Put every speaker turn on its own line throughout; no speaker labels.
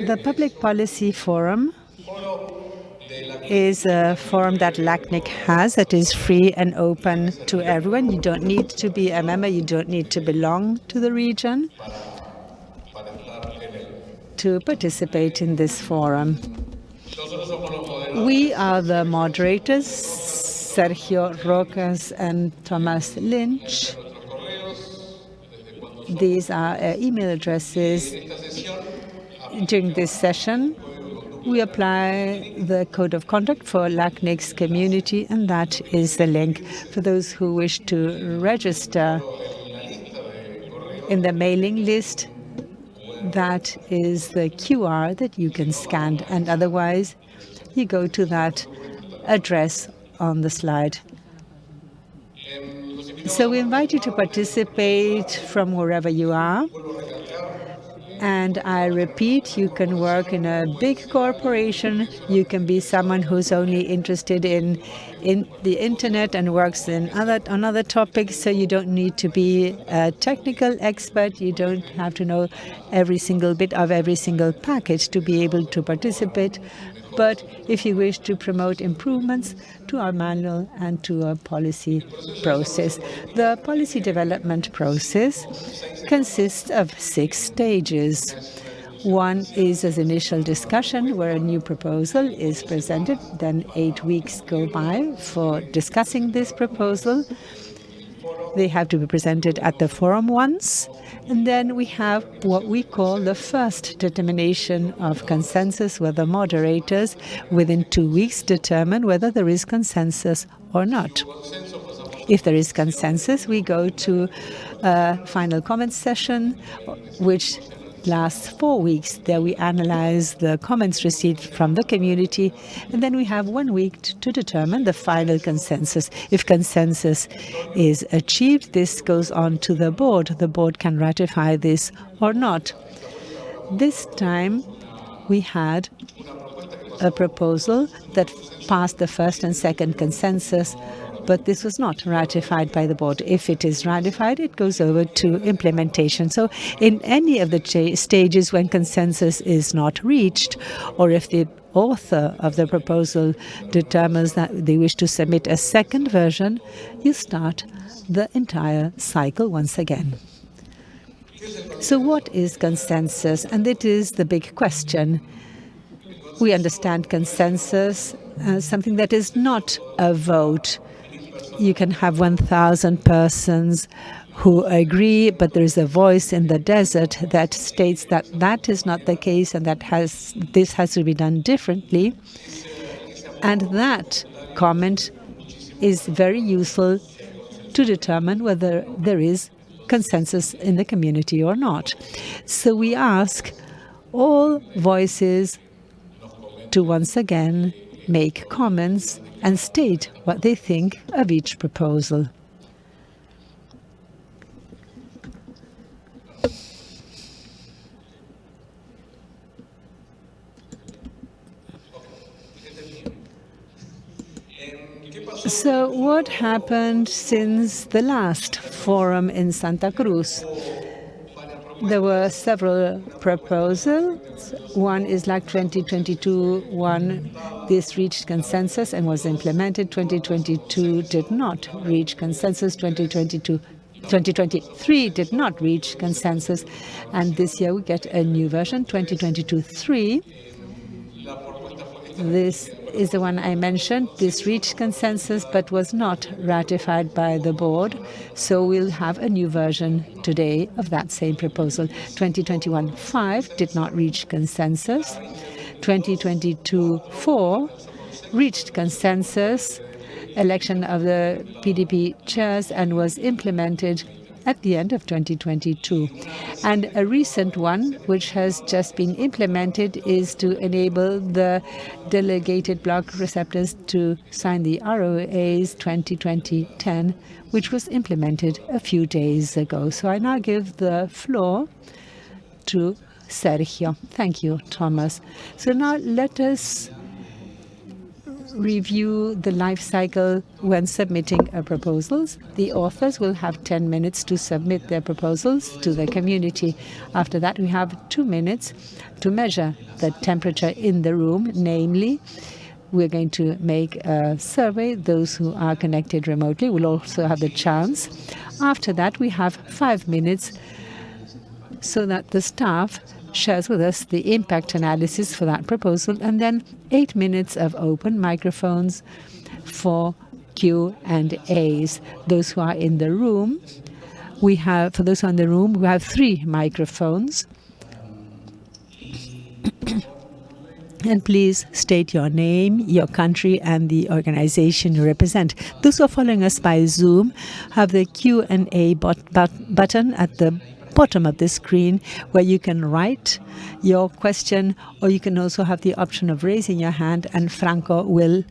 The Public Policy Forum is a forum that LACNIC has that is free and open to everyone. You don't need to be a member, you don't need to belong to the region to participate in this forum. We are the moderators, Sergio Rojas and Thomas Lynch. These are uh, email addresses. During this session, we apply the code of conduct for LACNIC's community, and that is the link for those who wish to register in the mailing list. That is the QR that you can scan, and otherwise you go to that address on the slide. So we invite you to participate from wherever you are. And I repeat, you can work in a big corporation. You can be someone who's only interested in in the internet and works in other on other topics. So you don't need to be a technical expert. You don't have to know every single bit of every single package to be able to participate but if you wish to promote improvements to our manual and to our policy process. The policy development process consists of six stages. One is as initial discussion, where a new proposal is presented. Then eight weeks go by for discussing this proposal. They have to be presented at the forum once. And then we have what we call the first determination of consensus, where the moderators within two weeks determine whether there is consensus or not. If there is consensus, we go to a final comment session, which lasts four weeks. There we analyze the comments received from the community, and then we have one week to determine the final consensus. If consensus is achieved, this goes on to the board. The board can ratify this or not. This time we had a proposal that passed the first and second consensus but this was not ratified by the board. If it is ratified, it goes over to implementation. So in any of the stages when consensus is not reached, or if the author of the proposal determines that they wish to submit a second version, you start the entire cycle once again. So what is consensus? And it is the big question. We understand consensus as something that is not a vote you can have 1,000 persons who agree, but there is a voice in the desert that states that that is not the case and that has this has to be done differently. And that comment is very useful to determine whether there is consensus in the community or not. So we ask all voices to once again make comments and state what they think of each proposal. So what happened since the last forum in Santa Cruz? There were several proposals. One is like 2022, one, this reached consensus and was implemented. 2022 did not reach consensus. 2022 2023 did not reach consensus. And this year we get a new version, 2022-3. This is the one I mentioned. This reached consensus but was not ratified by the board. So we'll have a new version today of that same proposal. 2021-5 did not reach consensus. 2022-4 reached consensus election of the PDP chairs and was implemented at the end of 2022. And a recent one, which has just been implemented, is to enable the delegated block receptors to sign the ROAs 2020-10, which was implemented a few days ago. So I now give the floor to Sergio. Thank you, Thomas. So now let us review the life cycle when submitting a proposals. The authors will have 10 minutes to submit their proposals to the community. After that, we have two minutes to measure the temperature in the room, namely, we're going to make a survey. Those who are connected remotely will also have the chance. After that, we have five minutes so that the staff shares with us the impact analysis for that proposal, and then eight minutes of open microphones for Q and A's. Those who are in the room, we have, for those who are in the room, we have three microphones. and please state your name, your country, and the organization you represent. Those who are following us by Zoom have the Q&A button at the bottom of the screen where you can write your question or you can also have the option of raising your hand and Franco will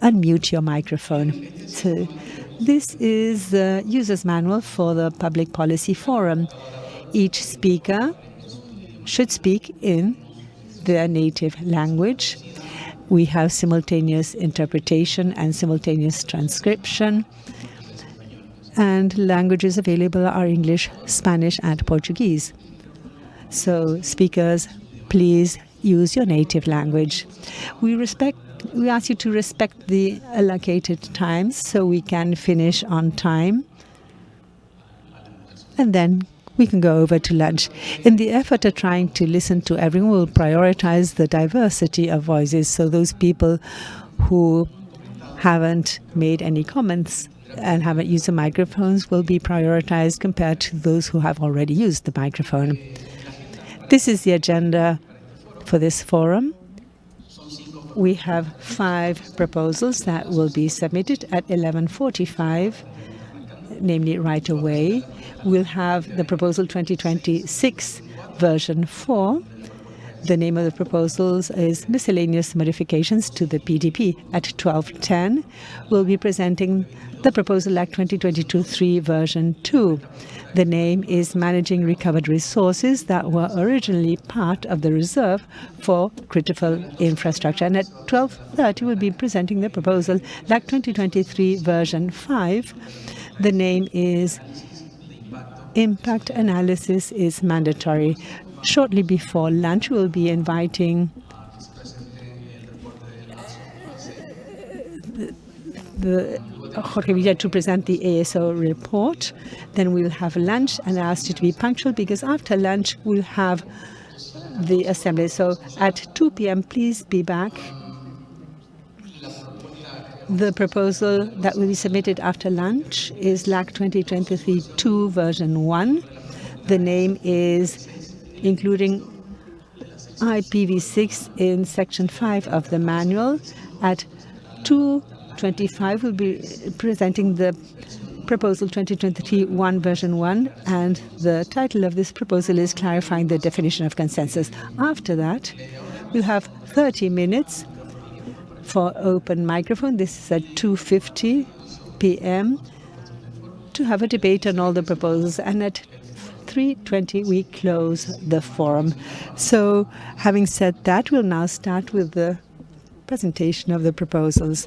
unmute your microphone. So this is the user's manual for the Public Policy Forum. Each speaker should speak in their native language. We have simultaneous interpretation and simultaneous transcription and languages available are English, Spanish, and Portuguese. So speakers, please use your native language. We respect we ask you to respect the allocated times so we can finish on time. And then we can go over to lunch. In the effort of trying to listen to everyone, we'll prioritize the diversity of voices. So those people who haven't made any comments and haven't used the microphones will be prioritized compared to those who have already used the microphone. This is the agenda for this forum. We have five proposals that will be submitted at 11.45, namely right away. We'll have the proposal 2026 version 4, the name of the proposals is Miscellaneous Modifications to the PDP. At 12.10, we'll be presenting the Proposal LAC 2022-3 version 2. The name is Managing Recovered Resources that were originally part of the reserve for critical infrastructure. And at 12.30, we'll be presenting the proposal LAC 2023 version 5. The name is Impact Analysis is Mandatory shortly before lunch, we'll be inviting the Jorge Villa to present the ASO report. Then we'll have lunch and I asked you to be punctual because after lunch we'll have the assembly. So at 2 p.m. please be back. The proposal that will be submitted after lunch is LAC 2023-2 version 1. The name is including IPv6 in section 5 of the manual. At 2.25 we'll be presenting the proposal 2023-1 version 1 and the title of this proposal is clarifying the definition of consensus. After that we'll have 30 minutes for open microphone. This is at 2.50 p.m. to have a debate on all the proposals and at 3.20 we close the forum. So having said that, we'll now start with the presentation of the proposals.